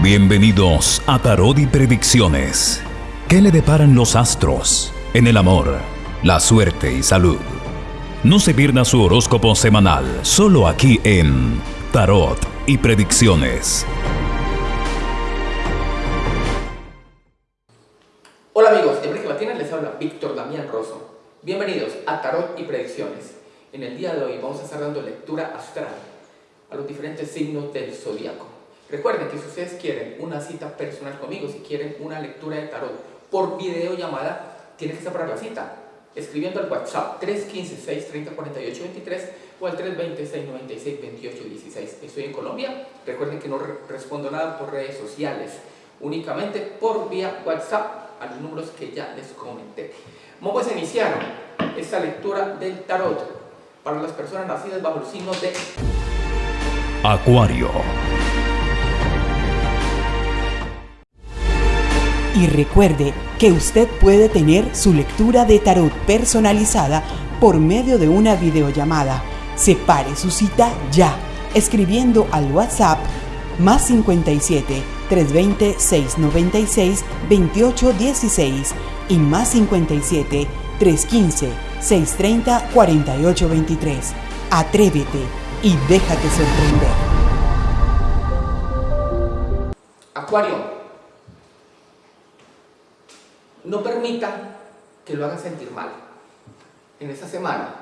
Bienvenidos a Tarot y Predicciones. ¿Qué le deparan los astros en el amor, la suerte y salud? No se pierda su horóscopo semanal, solo aquí en Tarot y Predicciones. Hola amigos, de Brique Latina les habla Víctor Damián Rosso. Bienvenidos a Tarot y Predicciones. En el día de hoy vamos a estar dando lectura astral a los diferentes signos del zodiaco. Recuerden que si ustedes quieren una cita personal conmigo, si quieren una lectura de tarot por videollamada, tienen que separar la cita escribiendo al WhatsApp 315-630-4823 o al 320-696-2816. Estoy en Colombia. Recuerden que no respondo nada por redes sociales, únicamente por vía WhatsApp a los números que ya les comenté. Vamos a iniciar esta lectura del tarot para las personas nacidas bajo el signo de Acuario. Y recuerde que usted puede tener su lectura de tarot personalizada por medio de una videollamada. Separe su cita ya, escribiendo al WhatsApp más 57 320 696 2816 y más 57 315 630 4823. Atrévete y déjate sorprender. Acuario. No permita que lo hagan sentir mal. En esta semana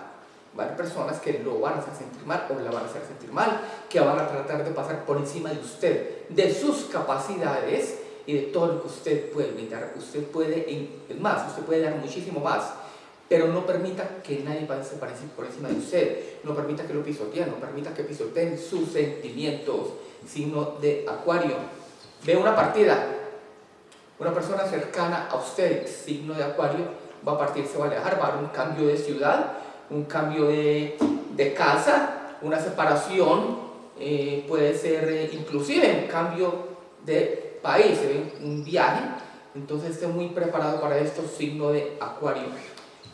va a haber personas que lo van a hacer sentir mal o la van a hacer sentir mal, que van a tratar de pasar por encima de usted, de sus capacidades y de todo lo que usted puede brindar. Usted puede, más, usted puede dar muchísimo más, pero no permita que nadie pase por encima de usted, no permita que lo pisoteen, no permita que pisoteen sus sentimientos, sino de acuario. Ve una partida, una persona cercana a usted, signo de acuario, va a partir, se va a alejar, va a haber un cambio de ciudad, un cambio de, de casa, una separación, eh, puede ser eh, inclusive un cambio de país, un viaje, entonces esté muy preparado para esto, signo de acuario.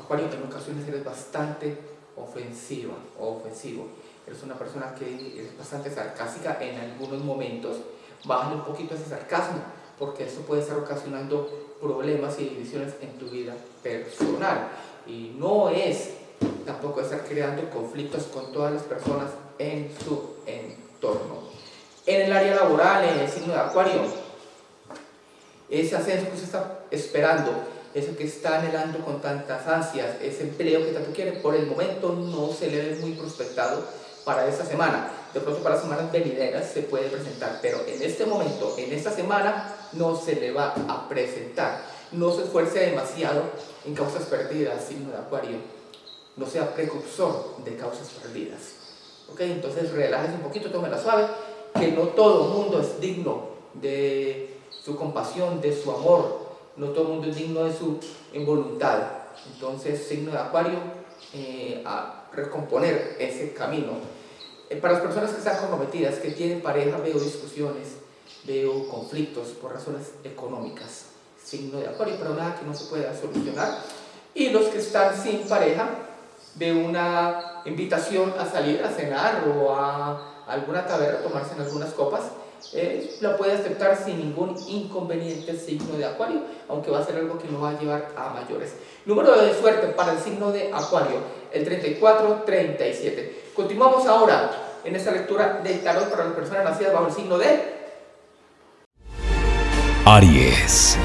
Acuario en ocasiones eres bastante ofensiva ofensivo, eres una persona que es bastante sarcástica en algunos momentos, bájale un poquito ese sarcasmo, porque eso puede estar ocasionando problemas y divisiones en tu vida personal. Y no es tampoco estar creando conflictos con todas las personas en su entorno. En el área laboral, en el signo de Acuario, ese ascenso que usted está esperando, eso que está anhelando con tantas ansias, ese empleo que tanto quiere, por el momento no se le ve muy prospectado para esta semana. De pronto para semanas venideras se puede presentar, pero en este momento, en esta semana, no se le va a presentar. No se esfuerce demasiado en causas perdidas, signo de acuario. No sea precursor de causas perdidas. ¿Ok? Entonces relájese un poquito, tome la suave, que no todo mundo es digno de su compasión, de su amor. No todo mundo es digno de su voluntad. Entonces, signo de acuario, eh, a recomponer ese camino. Eh, para las personas que están comprometidas, que tienen pareja, veo discusiones, veo conflictos por razones económicas. Signo de acuario, pero nada que no se pueda solucionar. Y los que están sin pareja, veo una invitación a salir a cenar o a alguna taberna, tomarse en algunas copas. Eh, la puede aceptar sin ningún inconveniente signo de acuario, aunque va a ser algo que no va a llevar a mayores. Número de suerte para el signo de acuario, el 3437. Continuamos ahora en esta lectura del tarot para las personas nacidas bajo el signo de Aries.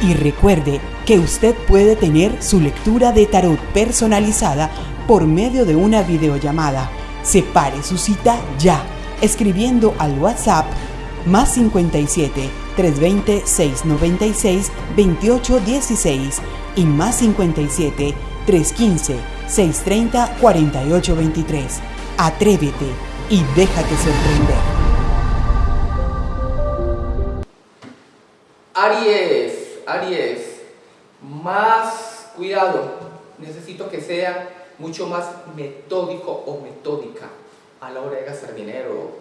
Y recuerde que usted puede tener su lectura de tarot personalizada por medio de una videollamada. Separe su cita ya, escribiendo al WhatsApp más 57 320 696 2816 y más 57 315 630 4823. Atrévete y déjate sorprender. Aries, Aries, más cuidado. Necesito que sea mucho más metódico o metódica a la hora de gastar dinero,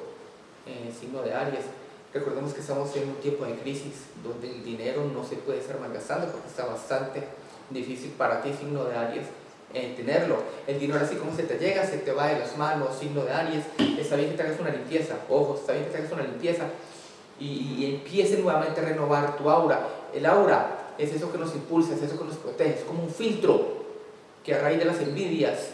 eh, signo de Aries. Recordemos que estamos en un tiempo de crisis donde el dinero no se puede estar malgastando porque está bastante difícil para ti, signo de Aries. Eh, tenerlo. El dinero así como se te llega, se te va de las manos, signo de Aries. Está bien que te hagas una limpieza, ojo, está bien que te hagas una limpieza y, y empiece nuevamente a renovar tu aura. El aura es eso que nos impulsa, es eso que nos protege, es como un filtro que a raíz de las envidias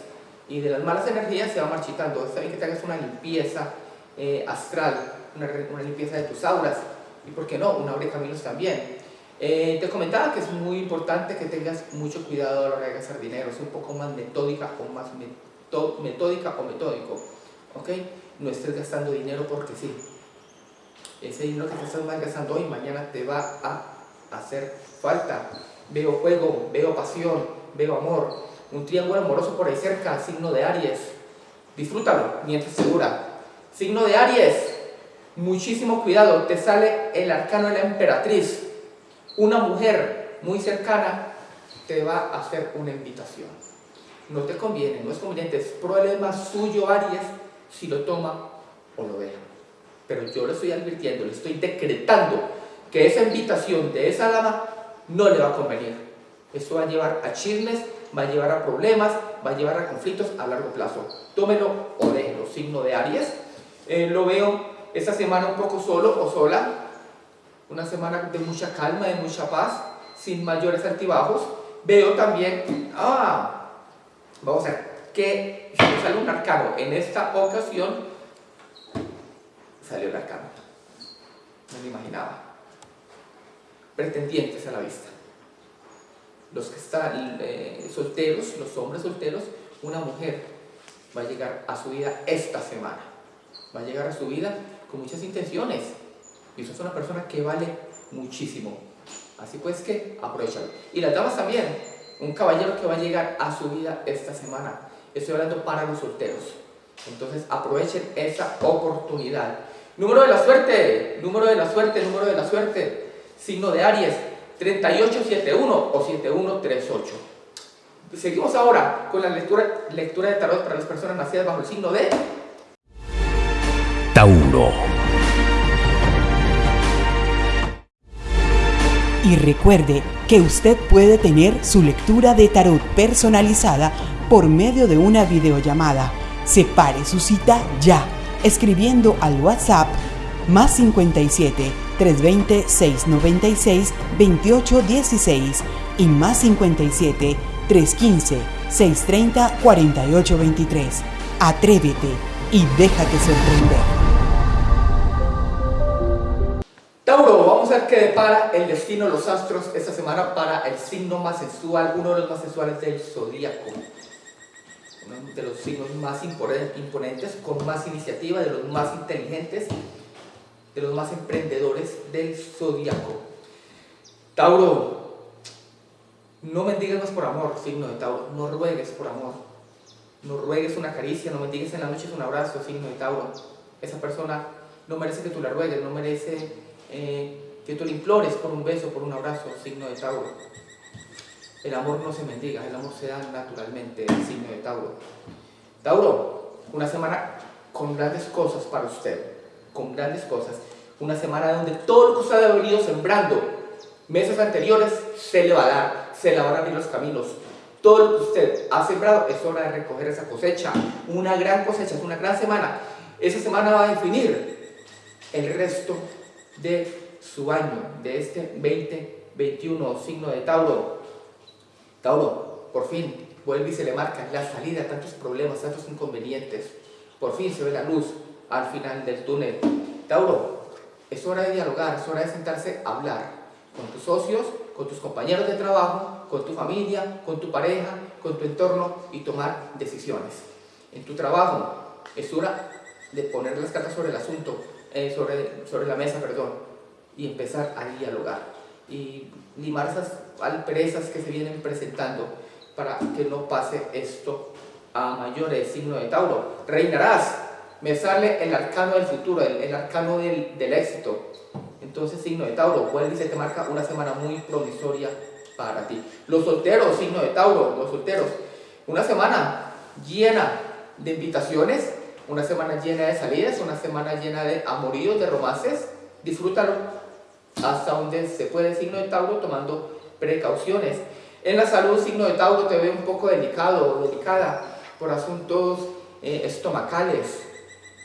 y de las malas energías se va marchitando. Está bien que te hagas una limpieza eh, astral, una, limpieza de tus auras y, ¿por qué no?, una abre caminos también. Eh, te comentaba que es muy importante que tengas mucho cuidado a la hora de gastar dinero, es un poco más metódica o más metódica o metódico, ¿ok? No estés gastando dinero porque sí. Ese dinero que estás gastando hoy, mañana te va a hacer falta. Veo juego, veo pasión, veo amor. Un triángulo amoroso por ahí cerca, signo de Aries. Disfrútalo mientras se dura. Signo de Aries, muchísimo cuidado, te sale el arcano de la emperatriz. Una mujer muy cercana te va a hacer una invitación. No te conviene, no es conveniente, es problema suyo Aries si lo toma o lo deja. Pero yo le estoy advirtiendo, le estoy decretando que esa invitación de esa dama no le va a convenir. Eso va a llevar a chismes, va a llevar a problemas, va a llevar a conflictos a largo plazo. Tómelo o déjelo. Signo de Aries. Eh, lo veo esta semana un poco solo o sola. Una semana de mucha calma, de mucha paz, sin mayores altibajos. Veo también, ah, vamos a ver, que sale un arcano en esta ocasión, salió el arcano. No me imaginaba pretendientes a la vista. Los que están eh, solteros, los hombres solteros, una mujer va a llegar a su vida esta semana. Va a llegar a su vida con muchas intenciones. Y eso es una persona que vale muchísimo. Así pues que aprovechalo. Y las damas también. Un caballero que va a llegar a su vida esta semana. Estoy hablando para los solteros. Entonces aprovechen esa oportunidad. Número de la suerte, número de la suerte, número de la suerte signo de Aries, 3871 o 7138. Seguimos ahora con la lectura, lectura de tarot para las personas nacidas bajo el signo de Tauro. Y recuerde que usted puede tener su lectura de tarot personalizada por medio de una videollamada. Separe su cita ya, escribiendo al WhatsApp más 57 320 696 2816 y más 57 315 630 4823. Atrévete y déjate sorprender. Ver qué depara el destino de los astros esta semana para el signo más sensual, uno de los más sensuales del zodíaco. Uno de los signos más imponentes, con más iniciativa, de los más inteligentes de los más emprendedores del zodiaco. Tauro, no mendigas más por amor, signo de Tauro, no ruegues por amor, no ruegues una caricia, no mendigues en la noche un abrazo, signo de Tauro. Esa persona no merece que tú la ruegues, no merece eh, que tú le implores por un beso, por un abrazo, signo de Tauro. El amor no se mendiga, el amor se da naturalmente, signo de Tauro. Tauro, una semana con grandes cosas para usted con grandes cosas. Una semana donde todo lo que usted ha venido sembrando meses anteriores se le va a dar, se le van los caminos. Todo lo que usted ha sembrado es hora de recoger esa cosecha. Una gran cosecha, es una gran semana. Esa semana va a definir el resto de su año, de este 2021, signo de Tauro. Tauro, por fin, vuelve y se le marca la salida a tantos problemas, tantos inconvenientes. Por fin se ve la luz, al final del túnel. Tauro, es hora de dialogar, es hora de sentarse a hablar con tus socios, con tus compañeros de trabajo, con tu familia, con tu pareja, con tu entorno y tomar decisiones. En tu trabajo es hora de poner las cartas sobre el asunto, eh, sobre, sobre la mesa, perdón, y empezar a dialogar y limar esas alperezas que se vienen presentando para que no pase esto a mayores signo de Tauro. Reinarás me sale el arcano del futuro, el, arcano del, del, éxito. Entonces, signo de Tauro, y se te marca una semana muy promisoria para ti. Los solteros, signo de Tauro, los solteros, una semana llena de invitaciones, una semana llena de salidas, una semana llena de amoríos, de romances. Disfrútalo hasta donde se puede, signo de Tauro, tomando precauciones. En la salud, signo de Tauro, te ve un poco delicado o delicada por asuntos eh, estomacales.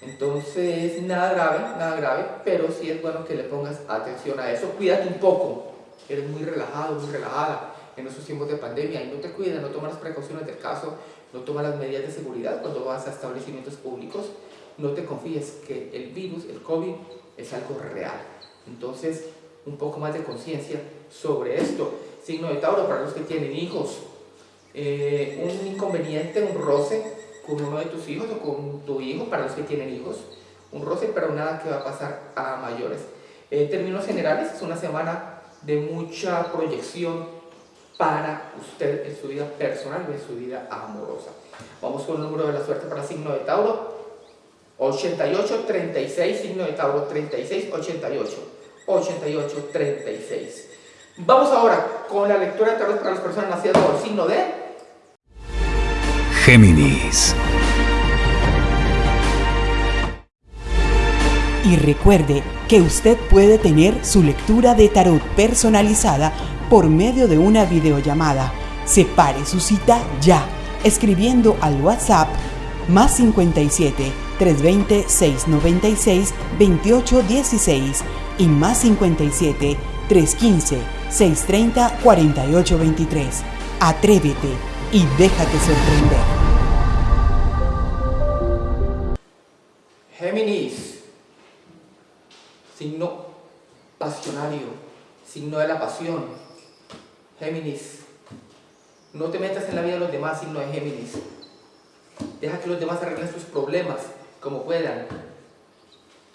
Entonces, nada grave, nada grave, pero sí es bueno que le pongas atención a eso. Cuídate un poco, eres muy relajado, muy relajada en esos tiempos de pandemia y no te cuidas, no tomas las precauciones del caso, no tomas las medidas de seguridad cuando vas a establecimientos públicos, no te confíes que el virus, el COVID, es algo real. Entonces, un poco más de conciencia sobre esto. Signo de Tauro para los que tienen hijos. Eh, un inconveniente, un roce con uno de tus hijos o con tu hijo para los que tienen hijos. Un roce, pero nada que va a pasar a mayores. En términos generales, es una semana de mucha proyección para usted en su vida personal y en su vida amorosa. Vamos con el número de la suerte para signo de Tauro. 88, 36, signo de Tauro, 36, 88. 88, 36. Vamos ahora con la lectura de tarot para las personas nacidas bajo el signo de Géminis. Y recuerde que usted puede tener su lectura de tarot personalizada por medio de una videollamada. Separe su cita ya, escribiendo al WhatsApp más 57 320 696 2816 y más 57 315 630 4823. Atrévete y déjate sorprender. Géminis, signo pasionario, signo de la pasión. Géminis, no te metas en la vida de los demás, signo de Géminis. Deja que los demás arreglen sus problemas como puedan.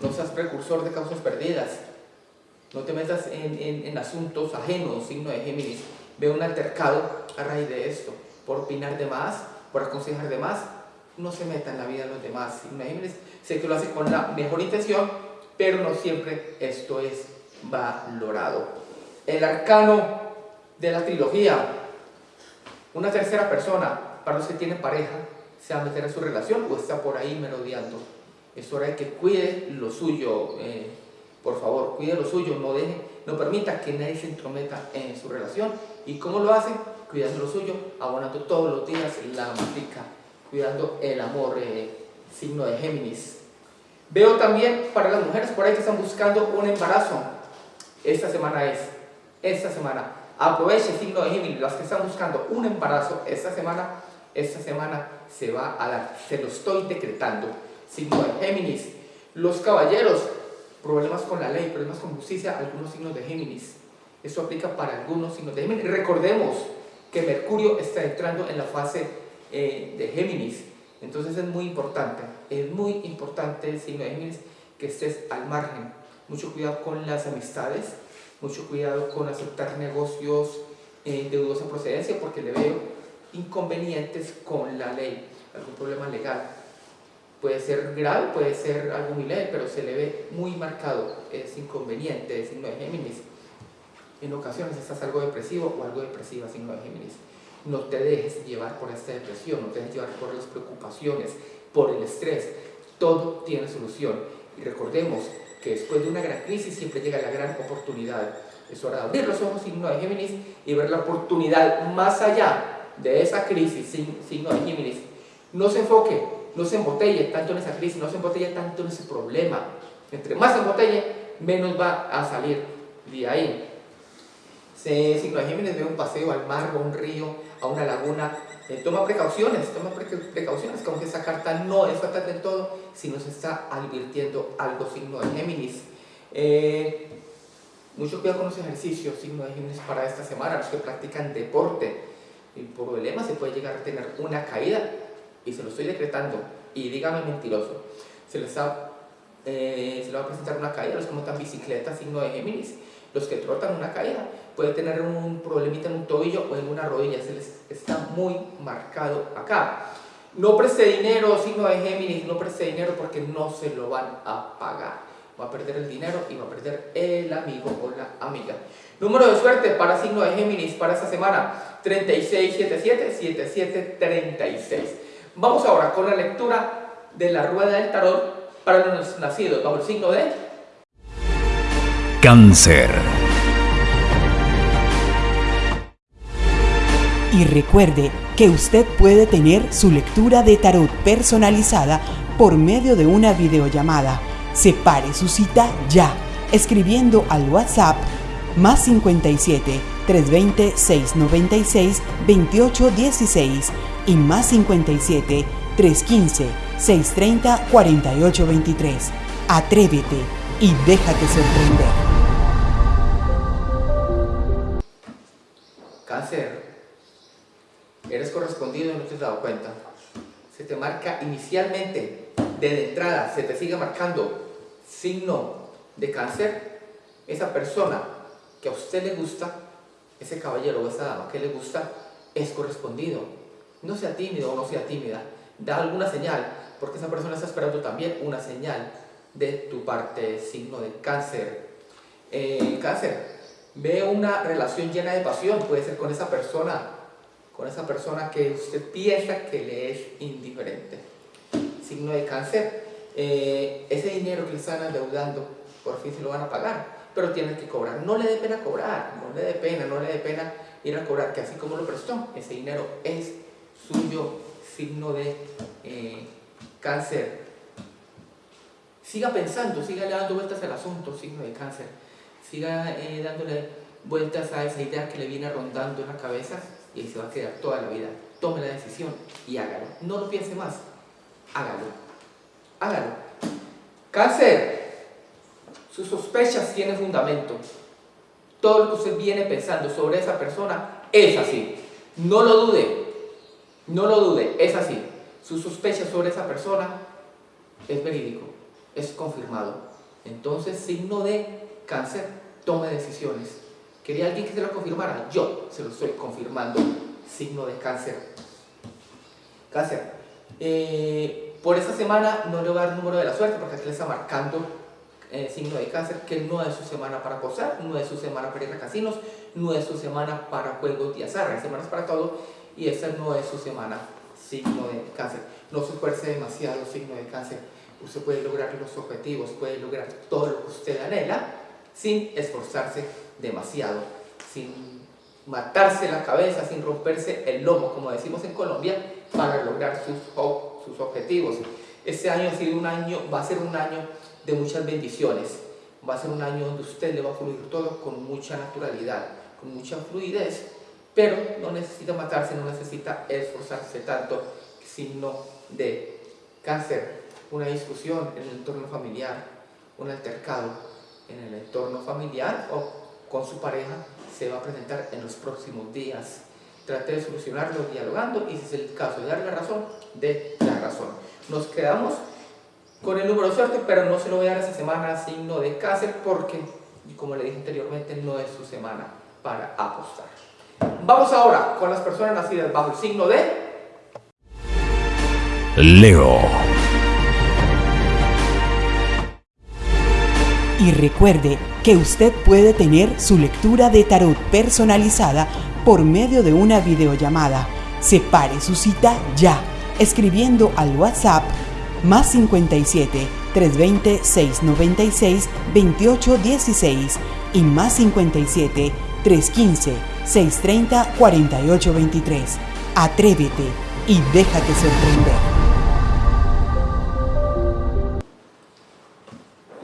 No seas precursor de causas perdidas. No te metas en, asuntos ajenos, signo de Géminis. Ve un altercado a raíz de esto. Por opinar de más, por aconsejar de más. No se meta en la vida de los demás, signo de Géminis. Sé que lo hace con la mejor intención, pero no siempre esto es valorado. El arcano de la trilogía. Una tercera persona, para los que tienen pareja, se va a meter en su relación o está por ahí merodeando. Es hora de que cuide lo suyo. Eh, por favor, cuide lo suyo, no deje, no permita que nadie se entrometa en su relación. ¿Y cómo lo hace? Cuidando lo suyo, abonando todos los días la matica, cuidando el amor, eh, signo de Géminis. Veo también para las mujeres por ahí que están buscando un embarazo. Esta semana es, esta semana. Aproveche, signo de Géminis, las que están buscando un embarazo esta semana, esta semana se va a dar, se lo estoy decretando. Signo de Géminis. Los caballeros, problemas con la ley, problemas con justicia, algunos signos de Géminis. Eso aplica para algunos signos de Géminis. Recordemos que Mercurio está entrando en la fase eh, de Géminis. Entonces es muy importante, es muy importante el signo de Géminis que estés al margen. Mucho cuidado con las amistades, mucho cuidado con aceptar negocios eh, de dudosa procedencia porque le veo inconvenientes con la ley, algún problema legal puede ser grave, puede ser algo muy leve, pero se le ve muy marcado, es inconveniente, es signo de Géminis. En ocasiones estás algo depresivo o algo depresiva, signo de Géminis. No te dejes llevar por esta depresión, no te dejes llevar por las preocupaciones, por el estrés. Todo tiene solución. Y recordemos que después de una gran crisis siempre llega la gran oportunidad. Es hora de abrir los ojos, signo de Géminis, y ver la oportunidad más allá de esa crisis, signo de Géminis. No se enfoque no se embotelle tanto en esa crisis, no se embotelle tanto en ese problema. Entre más se embotelle, menos va a salir de ahí. Se, de Géminis ve un paseo al mar a un río, a una laguna, eh, toma precauciones, toma precauciones, como que esa carta no es fatal del todo, si nos está advirtiendo algo signo de Géminis. Eh, mucho cuidado con los ejercicios, signo de Géminis para esta semana, los que practican deporte. El problema se puede llegar a tener una caída y se lo estoy decretando, y dígame mentiroso, se les eh, se le va a presentar una caída, los que montan bicicleta, signo de Géminis, los que trotan una caída, puede tener un problemita en un tobillo o en una rodilla, se les está muy marcado acá. No preste dinero, signo de Géminis, no preste dinero porque no se lo van a pagar. Va a perder el dinero y va a perder el amigo o la amiga. Número de suerte para signo de Géminis para esta semana, 3677 7736. Vamos ahora con la lectura de la rueda del tarot para los nacidos bajo el signo de Cáncer. Y recuerde que usted puede tener su lectura de tarot personalizada por medio de una videollamada. Separe su cita ya, escribiendo al WhatsApp más 57 320 696 2816 y más 57 315 630 4823. Atrévete y déjate sorprender. Cáncer, eres correspondido y no te has dado cuenta. Se te marca inicialmente, desde entrada, se te sigue marcando signo de cáncer. Esa persona que a usted le gusta, ese caballero o esa dama que le gusta, es correspondido. No sea tímido o no sea tímida. Da alguna señal, porque esa persona está esperando también una señal de tu parte, signo de cáncer. Eh, cáncer, ve una relación llena de pasión, puede ser con esa persona, con esa persona que usted piensa que le es indiferente. Signo de cáncer, eh, ese dinero que le están adeudando, por fin se lo van a pagar, pero tienen que cobrar. No le dé pena cobrar, no le dé pena, no le dé pena ir a cobrar, que así como lo prestó, ese dinero es suyo, signo de eh, cáncer. Siga pensando, siga dando vueltas al asunto, signo de cáncer. Siga eh, dándole vueltas a esa idea que le viene rondando en la cabeza y se va a quedar toda la vida. Tome la decisión y hágalo. No lo piense más. Hágalo. Hágalo. Cáncer. Sus sospechas tienen fundamento. Todo lo que usted viene pensando sobre esa persona es así. No lo dude. No lo dude. Es así. Sus sospechas sobre esa persona es verídico es confirmado. Entonces, signo de cáncer, tome decisiones. ¿Quería alguien que se lo confirmara? Yo se lo estoy confirmando. Signo de cáncer. Cáncer. Eh, por esta semana no le voy a dar el número de la suerte porque aquí le está marcando eh, signo de cáncer que no es su semana para posar, no es su semana para ir a casinos, no es su semana para juegos de azar, hay semanas para todo y esta no es su semana, signo de cáncer. No se esfuerce demasiado, signo de cáncer usted puede lograr los objetivos, puede lograr todo lo que usted anhela sin esforzarse demasiado, sin matarse la cabeza, sin romperse el lomo, como decimos en Colombia, para lograr sus, sus objetivos. Este año ha un año, va a ser un año de muchas bendiciones, va a ser un año donde usted le va a fluir todo con mucha naturalidad, con mucha fluidez, pero no necesita matarse, no necesita esforzarse tanto, sino de cáncer una discusión en el entorno familiar, un altercado en el entorno familiar o con su pareja se va a presentar en los próximos días. Trate de solucionarlo dialogando y si es el caso de dar la razón, de la razón. Nos quedamos con el número de suerte, pero no se lo voy a dar esa semana signo de cáncer porque, como le dije anteriormente, no es su semana para apostar. Vamos ahora con las personas nacidas bajo el signo de Leo. Y recuerde que usted puede tener su lectura de tarot personalizada por medio de una videollamada. Separe su cita ya, escribiendo al WhatsApp más 57 320 696 2816 y más 57 315 630 4823. Atrévete y déjate sorprender.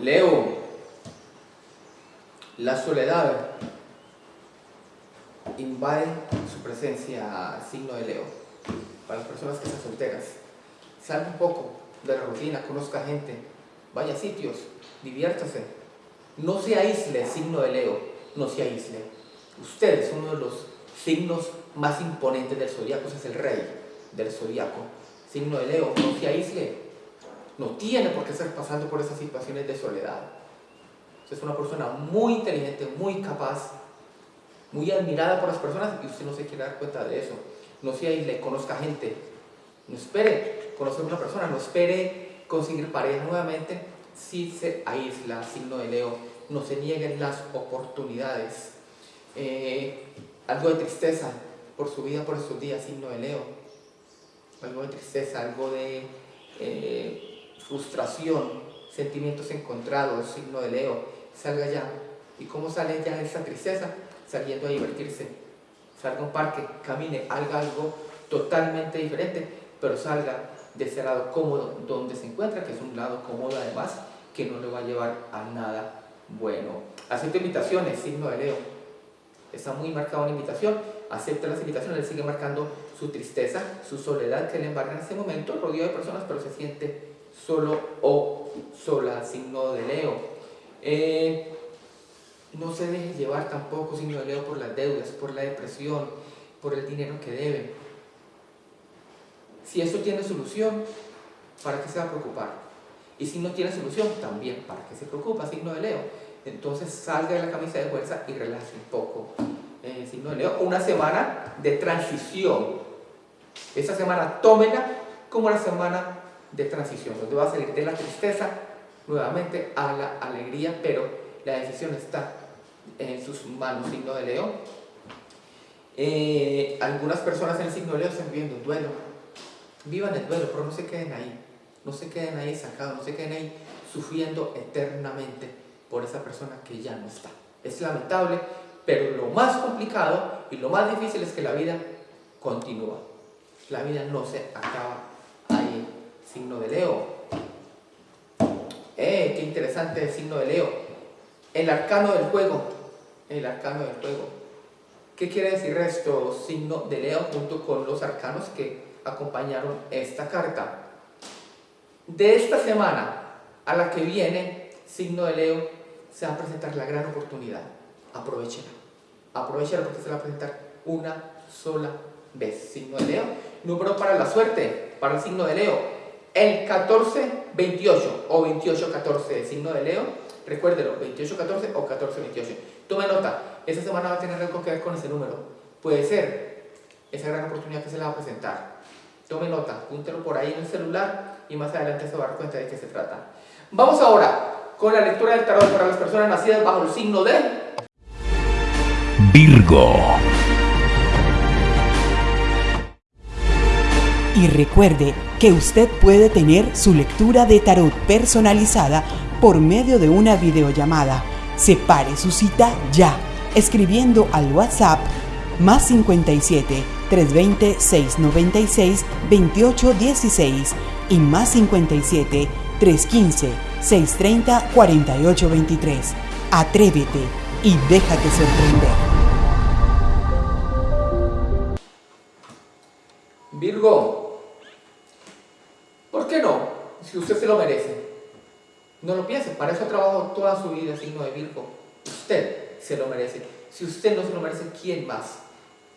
Leo, la soledad invade su presencia, signo de Leo. Para las personas que están solteras, salga un poco de la rutina, conozca gente, vaya a sitios, diviértase. No se aísle, signo de Leo, no se aísle. Usted es uno de los signos más imponentes del zodiaco, es el rey del zodiaco. Signo de Leo, no se aísle. No tiene por qué estar pasando por esas situaciones de soledad es una persona muy inteligente, muy capaz, muy admirada por las personas y usted no se quiere dar cuenta de eso. No se le conozca gente. No espere conocer a una persona, no espere conseguir pareja nuevamente si se aísla, signo de Leo. No se nieguen las oportunidades. Eh, algo de tristeza por su vida, por estos días, signo de Leo. Algo de tristeza, algo de eh, frustración, sentimientos encontrados, signo de Leo salga ya. ¿Y cómo sale ya esa tristeza? Saliendo a divertirse. salga a un parque, camine, haga algo totalmente diferente, pero salga de ese lado cómodo donde se encuentra, que es un lado cómodo además, que no le va a llevar a nada bueno. Acepta invitaciones, signo de Leo. Está muy marcada una invitación, acepta las invitaciones, le sigue marcando su tristeza, su soledad que le embarga en ese momento, rodeado de personas, pero se siente solo o sola, signo de Leo. Eh, no se deje llevar tampoco, signo de Leo, por las deudas, por la depresión, por el dinero que debe. Si eso tiene solución, ¿para qué se va a preocupar? Y si no tiene solución, también, ¿para qué se preocupa? Signo de Leo. Entonces salga de la camisa de fuerza y relaje un poco. Eh, signo de Leo, una semana de transición. Esa semana tómela como la semana de transición, donde va a salir de la tristeza nuevamente a la alegría, pero la decisión está en sus manos, signo de Leo. Eh, algunas personas en el signo de Leo están viviendo duelo. Vivan el duelo, pero no se queden ahí. No se queden ahí sacados, no se queden ahí sufriendo eternamente por esa persona que ya no está. Es lamentable, pero lo más complicado y lo más difícil es que la vida continúa. La vida no se acaba ahí. Signo de Leo. ¡Eh! ¡Qué interesante el signo de Leo! El arcano del juego. El arcano del juego. ¿Qué quiere decir esto? Signo de Leo junto con los arcanos que acompañaron esta carta. De esta semana a la que viene, signo de Leo, se va a presentar la gran oportunidad. Aprovechela. Aprovechela porque se va a presentar una sola vez. Signo de Leo. Número para la suerte, para el signo de Leo. El 14-28 o 28-14, signo de Leo. Recuérdelo, 28-14 o 14-28. Tome nota, esta semana va a tener algo que ver con ese número. Puede ser esa gran oportunidad que se le va a presentar. Tome nota, púntelo por ahí en el celular y más adelante se va a dar cuenta de qué se trata. Vamos ahora con la lectura del tarot para las personas nacidas bajo el signo de Virgo. Y recuerde que usted puede tener su lectura de tarot personalizada por medio de una videollamada. Separe su cita ya, escribiendo al WhatsApp más 57 320 696 2816 y más 57 315 630 4823. Atrévete y déjate sorprender. Virgo. ¿Por qué no? Si usted se lo merece. No lo piense, para eso trabajo toda su vida, signo de Virgo. Usted se lo merece. Si usted no se lo merece, ¿quién más?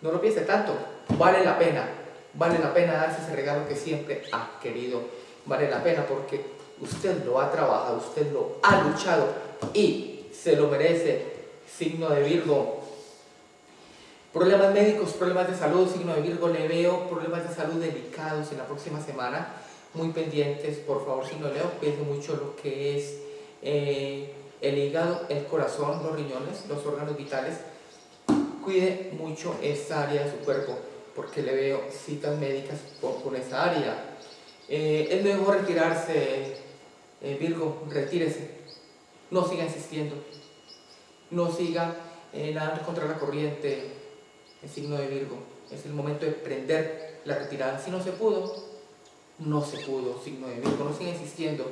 No lo piense tanto. Vale la pena. Vale la pena darse ese regalo que siempre ha querido. Vale la pena porque usted lo ha trabajado, usted lo ha luchado y se lo merece. Signo de Virgo. Problemas médicos, problemas de salud, signo de Virgo, le veo problemas de salud delicados en la próxima semana. Muy pendientes, por favor, signo de Leo, cuide mucho lo que es eh, el hígado, el corazón, los riñones, los órganos vitales. Cuide mucho esta área de su cuerpo, porque le veo citas médicas por, con esta área. Eh, es mejor retirarse, eh, Virgo, retírese. No siga insistiendo. No siga nadando contra la corriente, el signo de Virgo. Es el momento de prender la retirada. Si no se pudo, no se pudo, signo de Virgo. No siga insistiendo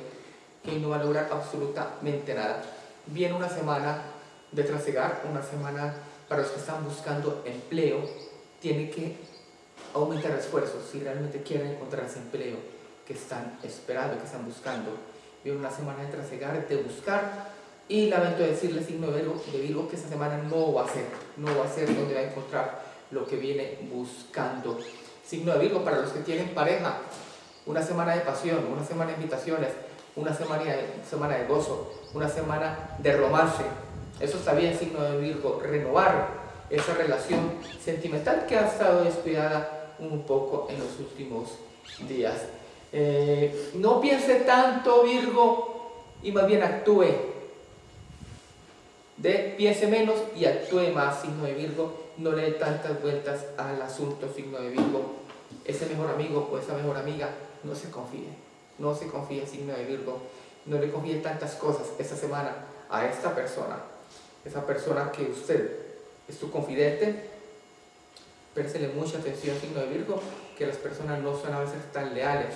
que no va a lograr absolutamente nada. Viene una semana de trasegar, una semana para los que están buscando empleo. Tiene que aumentar esfuerzos si realmente quieren encontrar ese empleo que están esperando, que están buscando. Viene una semana de trasegar, de buscar y lamento decirle, signo de Virgo, de Virgo, que esta semana no va a ser, no va a ser donde va a encontrar lo que viene buscando. Signo de Virgo, para los que tienen pareja, una semana de pasión, una semana de invitaciones, una semana de, semana de gozo, una semana de romance. Eso está bien, signo de Virgo, renovar esa relación sentimental que ha estado descuidada un poco en los últimos días. Eh, no piense tanto, Virgo, y más bien actúe. De piense menos y actúe más, signo de Virgo, no le dé tantas vueltas al asunto, signo de Virgo, ese mejor amigo o esa mejor amiga, no se confíe, no se confíe, signo de Virgo, no le confíe tantas cosas esta semana a esta persona, esa persona que usted es su confidente, Préstele mucha atención, signo de Virgo, que las personas no son a veces tan leales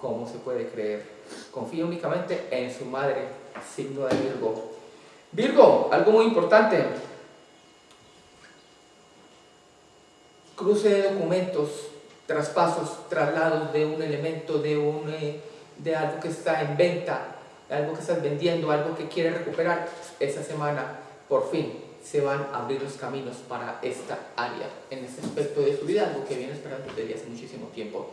como se puede creer. Confíe únicamente en su madre, signo de Virgo. Virgo, algo muy importante. Cruce de documentos, traspasos, traslados de un elemento, de, un, eh, de algo que está en venta, algo que estás vendiendo, algo que quieres recuperar. Esa semana, por fin, se van a abrir los caminos para esta área, en este aspecto de su vida, algo que viene esperando desde hace muchísimo tiempo.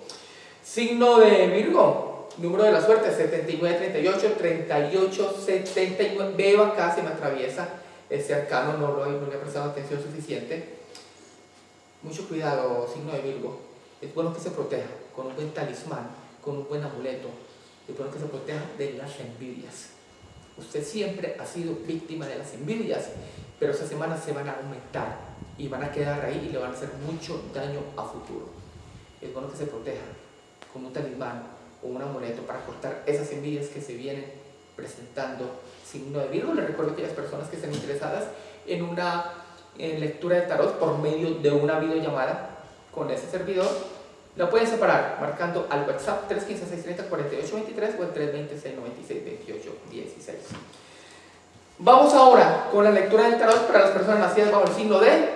Signo de Virgo, número de la suerte, 7938, 38, 79, veo acá, se me atraviesa ese arcano, no, lo, no le he prestado atención suficiente. Mucho cuidado, signo de Virgo, es bueno que se proteja con un buen talismán, con un buen amuleto, es bueno que se proteja de las envidias. Usted siempre ha sido víctima de las envidias pero esas semanas se van a aumentar y van a quedar ahí y le van a hacer mucho daño a futuro. Es bueno que se proteja con un talismán o un amuleto para cortar esas envidias que se vienen presentando signo de Virgo. Les recuerdo que las personas que estén interesadas en una lectura de tarot por medio de una videollamada con ese servidor, la pueden separar marcando al WhatsApp 315-630-4823 o el 320-696-2816. Vamos ahora con la lectura del tarot para las personas nacidas bajo el signo de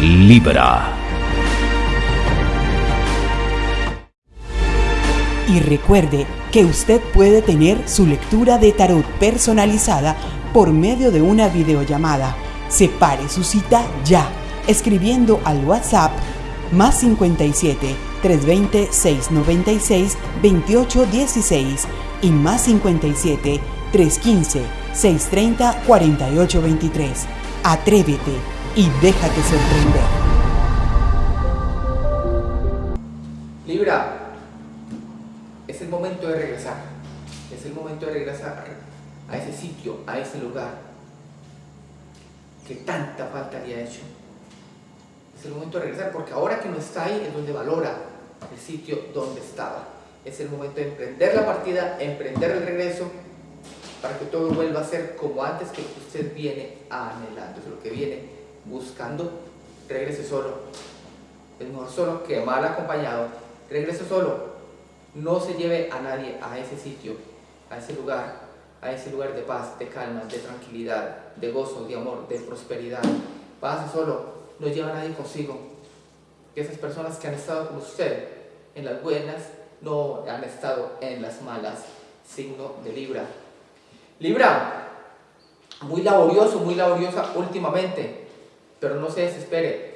Libra. Y recuerde que usted puede tener su lectura de tarot personalizada por medio de una videollamada. Separe su cita ya, escribiendo al WhatsApp más 57 320 696 2816 y más 57 315 630-4823. Atrévete y déjate sorprender. Libra, momento de regresar. Es el momento de regresar a ese sitio, a ese lugar que tanta falta le ha hecho. Es el momento de regresar porque ahora que no está ahí es donde valora el sitio donde estaba. Es el momento de emprender la partida, emprender el regreso para que todo vuelva a ser como antes que usted viene anhelando, es lo que viene buscando, regrese solo. Es mejor solo que mal acompañado. Regrese solo. No se lleve a nadie a ese sitio, a ese lugar, a ese lugar de paz, de calma, de tranquilidad, de gozo, de amor, de prosperidad. Pase solo, no lleva a nadie consigo. Que esas personas que han estado con usted en las buenas no han estado en las malas. Signo de Libra. Libra, muy laborioso, muy laboriosa últimamente, pero no se desespere.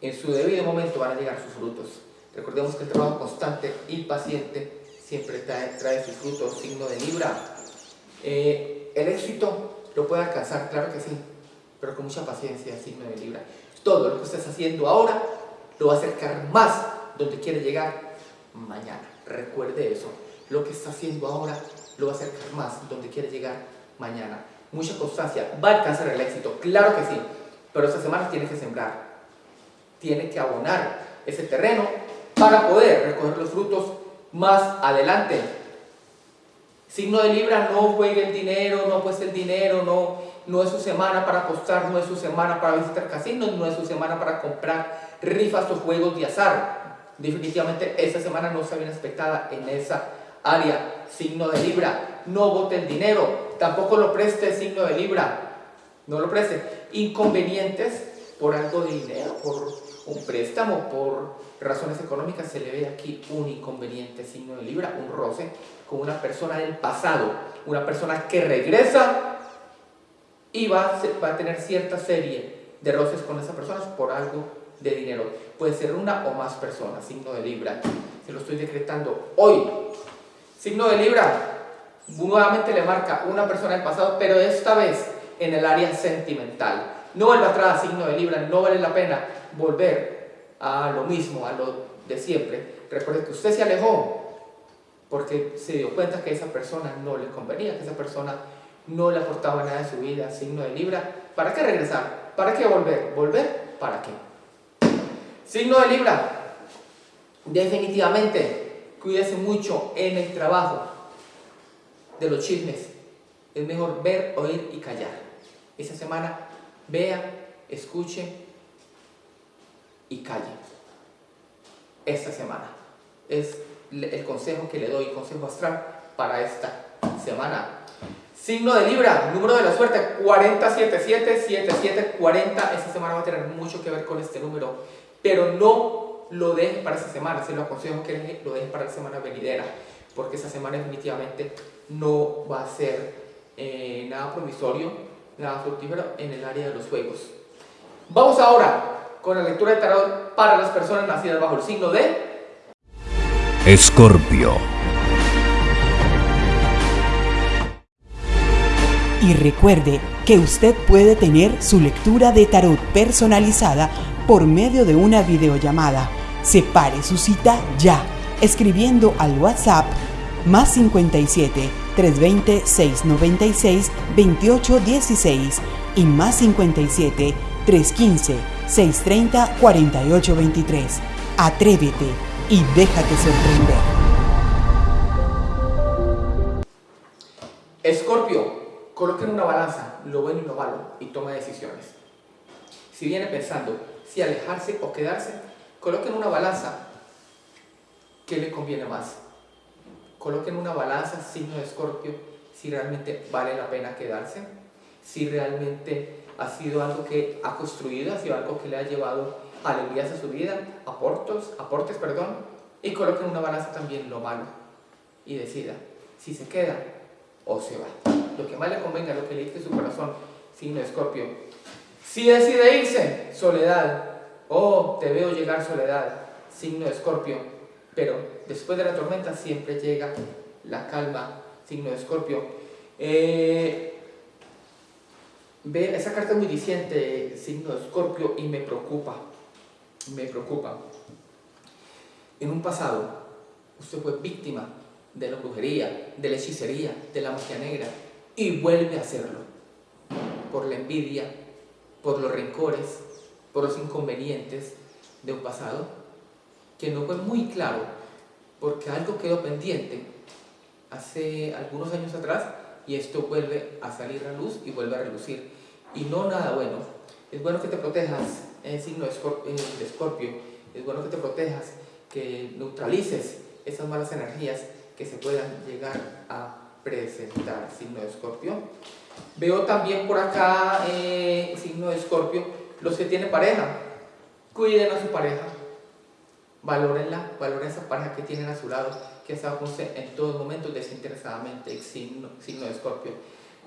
En su debido momento van a llegar sus frutos. Recordemos que el trabajo constante y paciente siempre trae, sus frutos, signo de Libra. Eh, el éxito lo puede alcanzar, claro que sí, pero con mucha paciencia, signo de Libra. Todo lo que estés haciendo ahora lo va a acercar más donde quiere llegar mañana. Recuerde eso. Lo que está haciendo ahora lo va a acercar más donde quiere llegar mañana. Mucha constancia, va a alcanzar el éxito, claro que sí, pero esta semana tiene que sembrar, tiene que abonar ese terreno para poder recoger los frutos más adelante. Signo de Libra, no juegue el dinero, no pues el dinero, no, no es su semana para apostar, no es su semana para visitar casinos, no es su semana para comprar rifas o juegos de azar. Definitivamente esta semana no está bien expectada en esa área, signo de Libra. No vote el dinero, tampoco lo preste, signo de Libra. No lo preste. Inconvenientes por algo de dinero, por un préstamo, por razones económicas, se le ve aquí un inconveniente, signo de Libra, un roce con una persona del pasado, una persona que regresa y va va a tener cierta serie de roces con esa persona por algo de dinero. Puede ser una o más personas, signo de Libra. Se lo estoy decretando hoy, Signo de Libra, nuevamente le marca una persona del pasado, pero esta vez en el área sentimental. No vuelva atrás, signo de Libra, no vale la pena volver a lo mismo, a lo de siempre. Recuerde que usted se alejó porque se dio cuenta que esa persona no le convenía, que esa persona no le aportaba nada de su vida, signo de Libra. ¿Para qué regresar? ¿Para qué volver? ¿Volver? ¿Para qué? Signo de Libra, definitivamente Cuídese mucho en el trabajo de los chismes. Es mejor ver, oír y callar. Esta semana vea escuche y calle esta semana. Es el consejo que le doy, consejo astral para esta semana. Signo de Libra, número de la suerte 40777740. Esta semana va a tener mucho que ver con este número, pero no lo deje para esta semana, se lo aconsejo que lo deje para la semana venidera, porque esta semana definitivamente no va a ser eh, nada provisorio, nada fructífero en el área de los juegos. Vamos ahora con la lectura de tarot para las personas nacidas bajo el signo de Escorpio. Y recuerde que usted puede tener su lectura de tarot personalizada por medio de una videollamada. Separe su cita ya, escribiendo al WhatsApp más 57 320 696 2816 y más 57 315 630 4823. Atrévete y déjate sorprender. Escorpio, coloque en una balanza lo bueno y lo malo y toma decisiones. Si viene pensando si alejarse o quedarse, coloque en una balanza qué le conviene más. Coloque en una balanza signo de Escorpio si realmente vale la pena quedarse, si realmente ha sido algo que ha construido, ha sido algo que le ha llevado alegrías a su vida, aportes, aportes, perdón, y coloque en una balanza también lo malo y decida si se queda o se va. Lo que más le convenga, lo que le dice su corazón, signo Escorpio. Si decide irse, soledad, oh, te veo llegar soledad, signo Escorpio, pero después de la tormenta siempre llega la calma, signo Escorpio. Eh, Ve, esa carta muy diciente, signo de Escorpio, y me preocupa. Me preocupa. En un pasado, usted fue víctima de la brujería, de la hechicería, de la magia negra, y vuelve a hacerlo. Por la envidia, por los rencores, por los inconvenientes de un pasado que no fue muy claro, porque algo quedó pendiente hace algunos años atrás y esto vuelve a salir a luz y vuelve a relucir. Y no nada bueno. Es bueno que te protejas, signo de escorpio, es bueno que te protejas, que neutralices esas malas energías que se puedan llegar a presentar, signo de escorpio. Veo también por acá, eh, signo de escorpio, los que tienen pareja, cuiden a su pareja, valórenla, valoren esa pareja que tienen a su lado, que está con en todos momentos desinteresadamente, signo, signo de escorpio.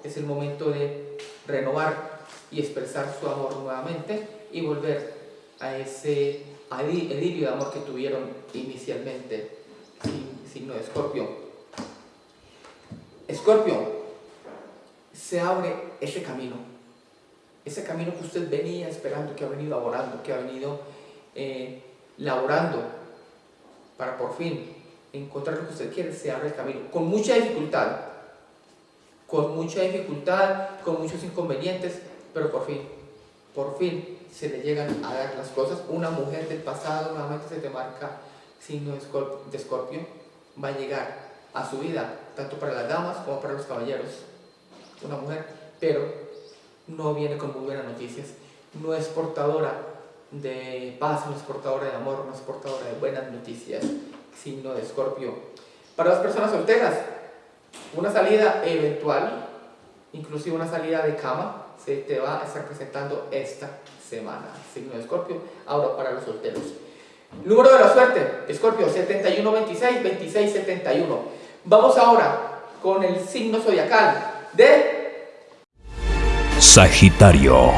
Es el momento de renovar y expresar su amor nuevamente y volver a ese alivio de amor que tuvieron inicialmente, signo de Escorpio. Escorpio, se abre ese camino, ese camino que usted venía esperando, que ha venido laborando, que ha venido eh, laborando para por fin encontrar lo que usted quiere, se abre el camino, con mucha dificultad, con mucha dificultad, con muchos inconvenientes, pero por fin, por fin se le llegan a dar las cosas. Una mujer del pasado, nuevamente se te marca signo de escorpio, va a llegar a su vida, tanto para las damas como para los caballeros. Una mujer, pero no viene con muy buenas noticias, no es portadora de paz, no es portadora de amor, no es portadora de buenas noticias, signo de escorpio. Para las personas solteras, una salida eventual, inclusive una salida de cama, se te va a estar presentando esta semana. Signo de Escorpio, ahora para los solteros. Número de la suerte, Escorpio, 7126, 2671. Vamos ahora con el signo zodiacal de Sagitario.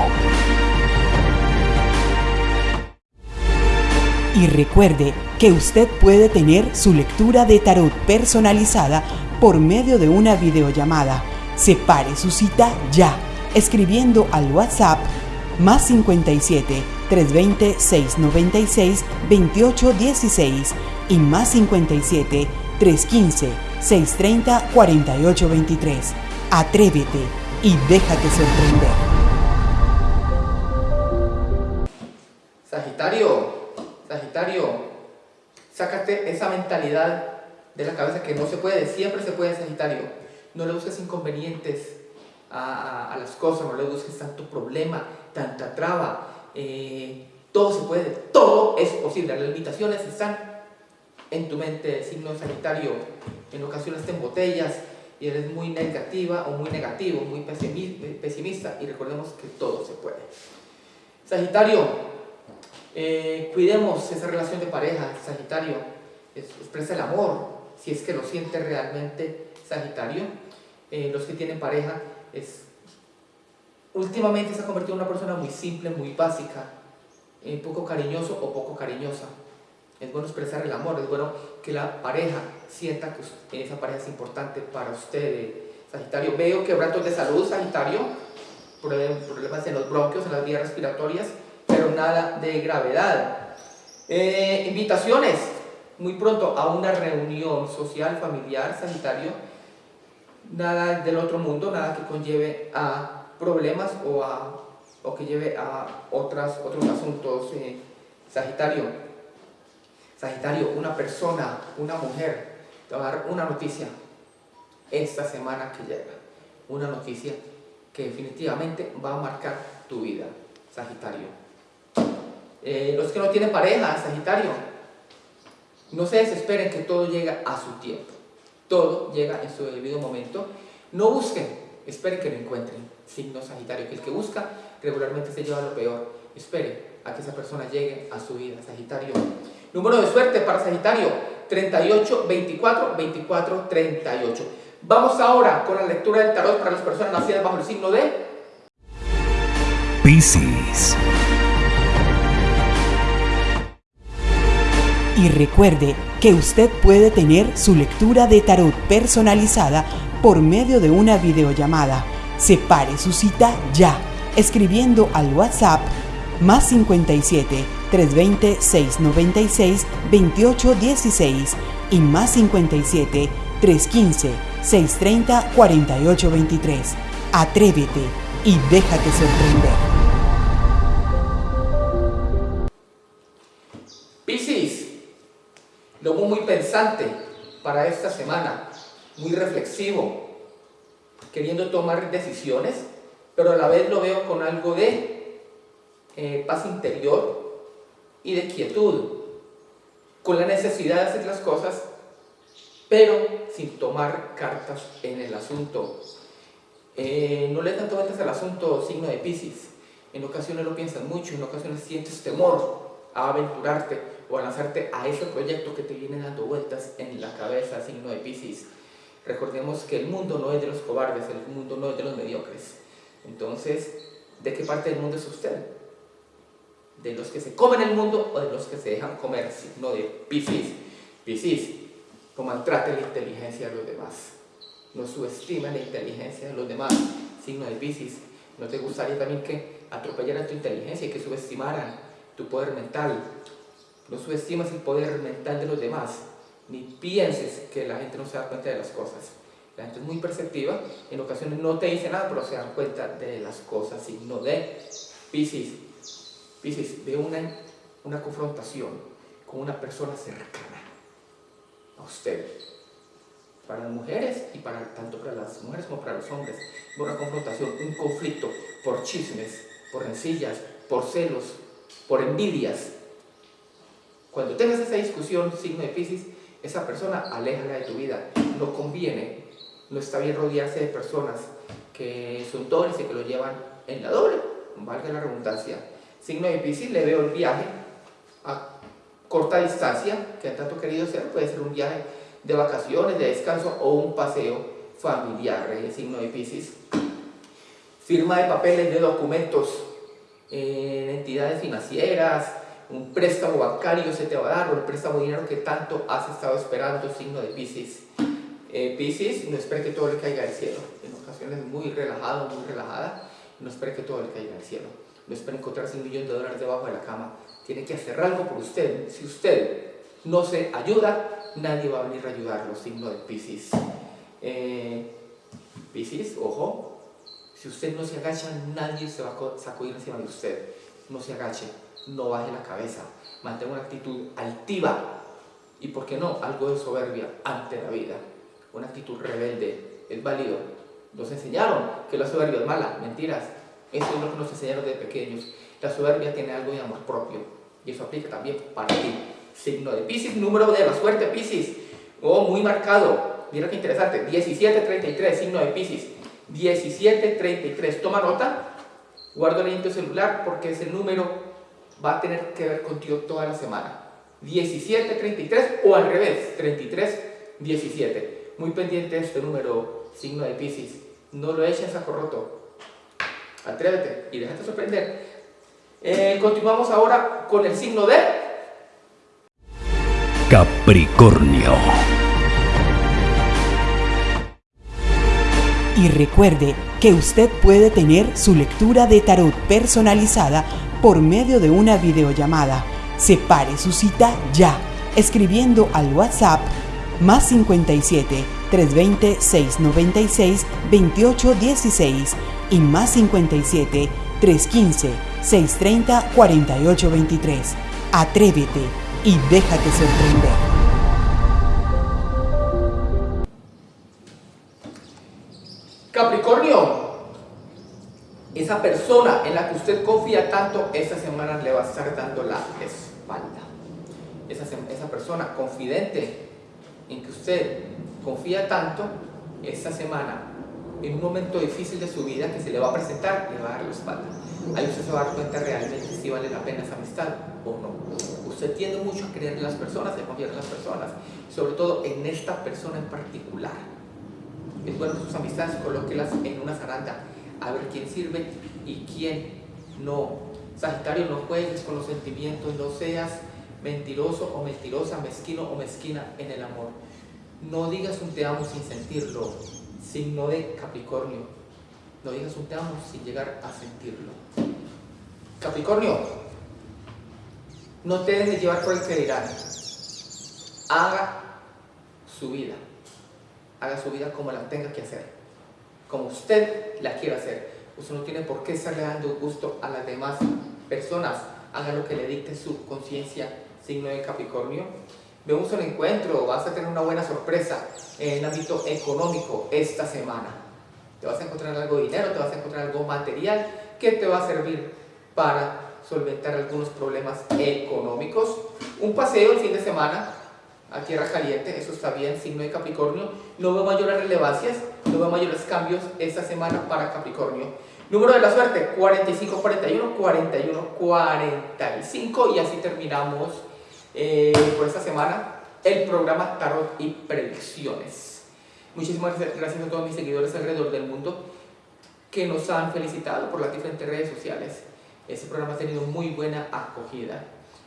Y recuerde que usted puede tener su lectura de tarot personalizada por medio de una videollamada. Separe su cita ya escribiendo al WhatsApp más 57 320 696 2816 y más 57 315 630 4823. Atrévete y déjate sorprender. Sácate esa mentalidad de la cabeza que no se puede, siempre se puede Sagitario. No le busques inconvenientes a, las cosas, no le busques tanto problema, tanta traba. Eh, todo se puede, todo es posible. Las limitaciones están en tu mente, signo Sagitario. En ocasiones te embotellas y eres muy negativa o muy negativo, muy pesimista. Y recordemos que todo se puede. Sagitario, eh, cuidemos esa relación de pareja, Sagitario. expresa el amor, si es que lo siente realmente Sagitario. Eh, los que tienen pareja, es, últimamente se ha convertido en una persona muy simple, muy básica, eh, poco cariñoso o poco cariñosa. Es bueno expresar el amor, es bueno que la pareja sienta que esa pareja es importante para usted, Sagitario. Veo quebrantos de salud, Sagitario, problemas en los bronquios, en las vías respiratorias, nada de gravedad. Eh, invitaciones, muy pronto a una reunión social, familiar, Sagitario. Nada del otro mundo, nada que conlleve a problemas o, a, o que lleve a otras, otros asuntos, eh, Sagitario. Sagitario, una persona, una mujer, te va a dar una noticia esta semana que llega. Una noticia que definitivamente va a marcar tu vida, Sagitario. Eh, los que no tienen pareja, Sagitario, no se desesperen que todo llega a su tiempo. Todo llega en su debido momento. No busquen, esperen que lo encuentren. Signo Sagitario, que el que busca regularmente se lleva lo peor. Espere a que esa persona llegue a su vida, Sagitario. Número de suerte para Sagitario, 38, 24, 24, 38. Vamos ahora con la lectura del tarot para las personas nacidas bajo el signo de Piscis. Y recuerde que usted puede tener su lectura de tarot personalizada por medio de una videollamada. Separe su cita ya, escribiendo al WhatsApp más 57 320 696 2816 y más 57 315 630 4823. Atrévete y déjate sorprender. Pensante para esta semana, muy reflexivo, queriendo tomar decisiones, pero a la vez lo veo con algo de eh, paz interior y de quietud, con la necesidad de hacer las cosas, pero sin tomar cartas en el asunto. Eh, no le tanto vueltas al asunto signo de Pisces. En ocasiones lo piensas mucho, en ocasiones sientes temor a aventurarte o a lanzarte a ese proyecto que te viene dando vueltas en la cabeza, signo de Pisces. Recordemos que el mundo no es de los cobardes, el mundo no es de los mediocres. Entonces, ¿de qué parte del mundo es usted? de los que se comen el mundo o de los que se dejan comer, sino de Piscis. Piscis, no maltrate la inteligencia de los demás, no subestime la inteligencia de los demás, signo de Piscis. ¿No te gustaría también que atropellaran tu inteligencia y que subestimaran tu poder mental? No subestimes el poder mental de los demás, ni pienses que la gente no se da cuenta de las cosas. La gente es muy perceptiva, en ocasiones no te dice nada, pero se dan cuenta de las cosas, signo de Piscis. Pisces, veo una, una confrontación con una persona cercana a usted. Para las mujeres y para tanto para las mujeres como para los hombres, una confrontación, un conflicto por chismes, por rencillas, por celos, por envidias. Cuando tengas esa discusión, signo de Pisces, esa persona aléjala de tu vida. No conviene, no está bien rodearse de personas que son dobles y que lo llevan en la doble, valga la redundancia signo difícil, le veo el viaje a corta distancia, que tanto querido ser, puede ser un viaje de vacaciones, de descanso o un paseo familiar, el signo de Pisces. Firma de papeles, de documentos en entidades financieras, un préstamo bancario se te va a dar, o el préstamo de dinero que tanto has estado esperando, signo de Pisces. Eh, Pisces, no espere que todo le caiga del cielo, en ocasiones muy relajado, muy relajada, no espere que todo le caiga del cielo no espera encontrarse un millón de dólares debajo de la cama. Tiene que hacer algo por usted. Si usted no se ayuda, nadie va a venir a ayudarlo. Signo de Pisces. Eh, Pisces, ojo, si usted no se agacha, nadie se va a sacudir encima de usted. No se agache, no baje la cabeza, mantenga una actitud altiva y, ¿por qué no?, algo de soberbia ante la vida. Una actitud rebelde es válido. Nos enseñaron que la soberbia es mala, mentiras Eso es lo que nos enseñaron desde pequeños. La soberbia tiene algo de amor propio. Y eso aplica también para ti. Signo de Pisces, número de la suerte Pisces. Oh, muy marcado. Mira qué interesante. 1733, signo de Pisces. 1733. Toma nota. Guarda tu celular porque ese número va a tener que ver contigo toda la semana. 1733 o al revés, 33, 17. Muy pendiente este número, signo de Pisces. No lo eches a saco roto. Atrévete y déjate sorprender. Eh, continuamos ahora con el signo de Capricornio. Y recuerde que usted puede tener su lectura de tarot personalizada por medio de una videollamada. Separe su cita ya, escribiendo al WhatsApp más 57 320 696 2816 y más 57 315 630 4823. Atrévete y déjate sorprender. Usted confía tanto, esta semana le va a estar dando la espalda. Esa, esa persona confidente en que usted confía tanto, esta semana, en un momento difícil de su vida que se le va a presentar, le va a dar la espalda. Ahí usted se va a dar cuenta realmente si vale la pena esa amistad o no. Usted tiende mucho a creer en las personas, a confiar en las personas, sobre todo en esta persona en particular. Es bueno sus amistades, colóquelas en una zaranda, a ver quién sirve y quién no. Sagitario, no juegues con los sentimientos, no seas mentiroso o mentirosa, mezquino o mezquina en el amor. No digas un te amo sin sentirlo, signo de Capricornio. No digas un te amo sin llegar a sentirlo. Capricornio, no te dejes llevar por el que dirán. Haga su vida. Haga su vida como la tenga que hacer. Como usted la quiera hacer. Usted no tiene por qué estarle dando gusto a las demás personas. Haga lo que le dicte su conciencia, signo de Capricornio. Vemos un encuentro, vas a tener una buena sorpresa en el ámbito económico esta semana. Te vas a encontrar algo de dinero, te vas a encontrar algo material que te va a servir para solventar algunos problemas económicos. Un paseo el fin de semana a tierra caliente, eso está bien, signo de Capricornio. No veo mayores relevancias, no veo mayores cambios esta semana para Capricornio. Número de la suerte, 45, 41, 41, 45 y así terminamos eh, por esta semana el programa Tarot y Predicciones. Muchísimas gracias a todos mis seguidores alrededor del mundo que nos han felicitado por las diferentes redes sociales. Este programa ha tenido muy buena acogida.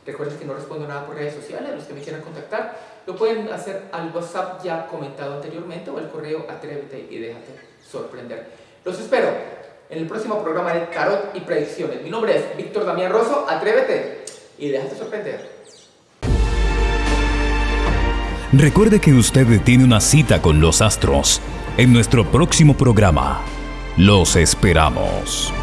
Recuerden que no respondo nada por redes sociales, los que me quieran contactar lo pueden hacer al WhatsApp ya comentado anteriormente o al correo atrévete y déjate sorprender. Los espero en el próximo programa de Tarot y Predicciones. Mi nombre es Víctor Damián Rosso, atrévete y déjate sorprender. Recuerde que usted tiene una cita con los astros en nuestro próximo programa. Los esperamos.